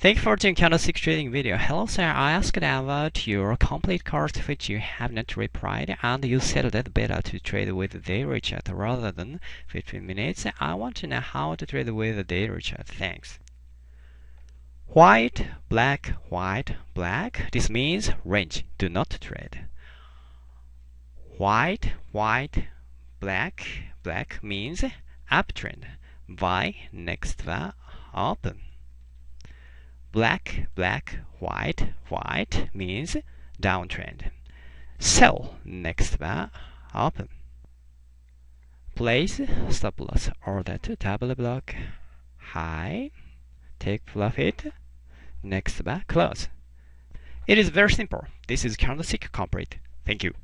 Thank you for watching candlestick trading video. Hello sir, I asked about your complete course which you have not replied and you said that better to trade with daily chart rather than 15 minutes. I want to know how to trade with the daily chart. Thanks. White, black, white, black. This means range. Do not trade. White, white, black, black means uptrend. Buy next bar open black, black, white, white means downtrend. Sell next bar open. Place stop loss order to double block high. Take profit. Next bar close. It is very simple. This is candlestick complete. Thank you.